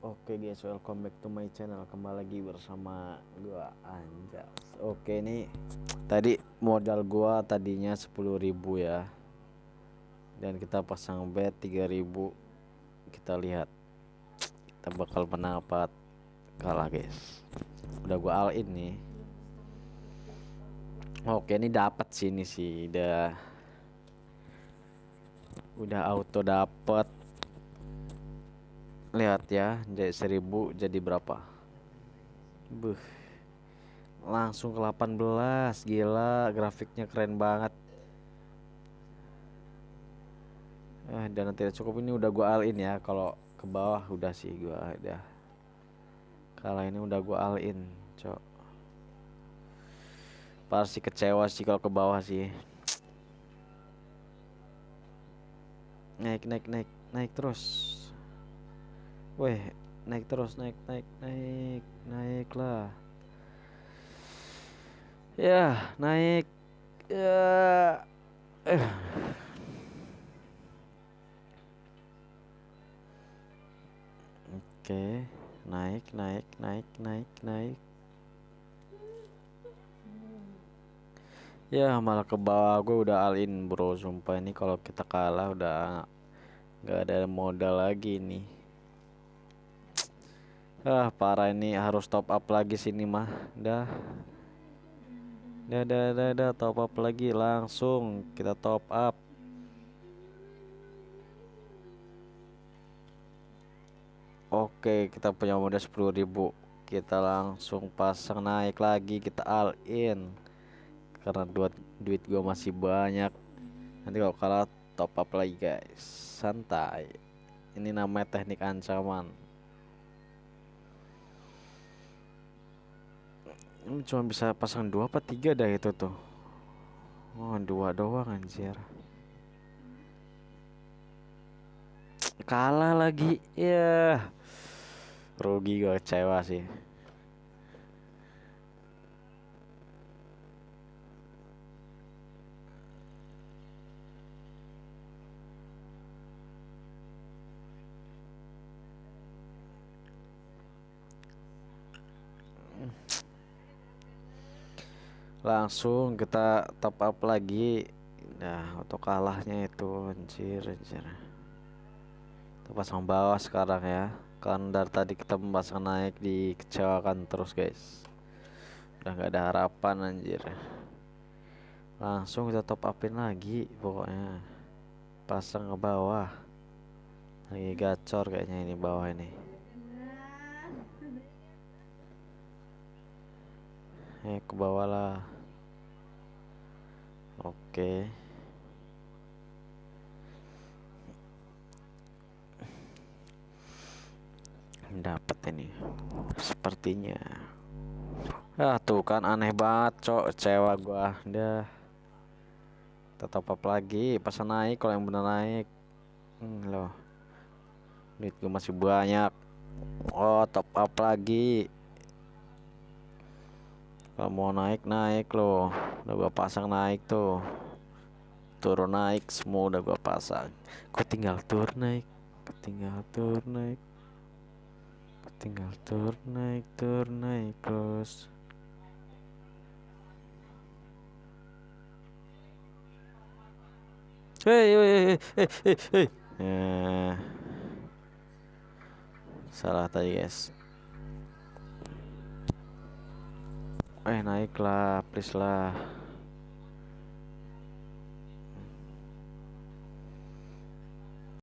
Oke okay guys, welcome back to my channel. Kembali lagi bersama gua Anjas. Oke, ini tadi modal gua tadinya 10.000 ya. Dan kita pasang bet 3.000. Kita lihat kita bakal menang apa kalah, guys. Udah gua all in nih. Oke, ini dapat sini sih, udah udah auto dapat lihat ya jadi seribu jadi berapa? Buh. langsung ke 18 gila grafiknya keren banget. Eh dan tidak cukup ini udah gua all in ya. Kalau ke bawah udah sih gua udah. Kalau ini udah gua all in cok. Pasti kecewa sih kalau ke bawah sih. Naik naik naik naik terus Weh, naik terus, naik, naik, naik, naik lah. Ya, naik. Ya. Eh. Oke, naik, naik, naik, naik, naik. Ya, malah ke bawah gue udah alin bro, sumpah ini kalau kita kalah udah nggak ada modal lagi nih. Ah parah ini harus top up lagi sini mah. Dah. Dah dah dah, top up lagi langsung. Kita top up. Oke kita punya modal 10.000 kita langsung pasang naik lagi kita all in. Karena duit duit gua masih banyak. Nanti kalau kalah top up lagi guys. Santai. Ini namanya teknik ancaman ini cuma bisa pasang dua apa tiga dah itu tuh. Oh dua doang anjir. Kalah lagi ya yeah. rugi gue kecewa sih langsung kita top up lagi. Nah untuk kalahnya itu anjir anjir. Kita pasang bawah sekarang ya. Kan dari tadi kita memasang naik dikecewakan terus guys. Udah nggak ada harapan anjir. Langsung kita top upin lagi pokoknya. Pasang ke bawah. Lagi gacor kayaknya ini bawah ini eh ke bawah lah. Oke. Dapat ini. Sepertinya. Ah tuh kan aneh banget cok. Cewa gua. Udah tetap apa lagi. Pas naik kalau yang bener naik. Hmm, loh. Duit gue masih banyak. Oh top up lagi kalau mau naik naik loh. Udah gua pasang naik tuh. Turun naik semua udah gua pasang. Kok tinggal tur naik tinggal tur naik. Tinggal tur naik tur naik terus hei hei hei hei hei. Eh. salah tadi guys eh naiklah please lah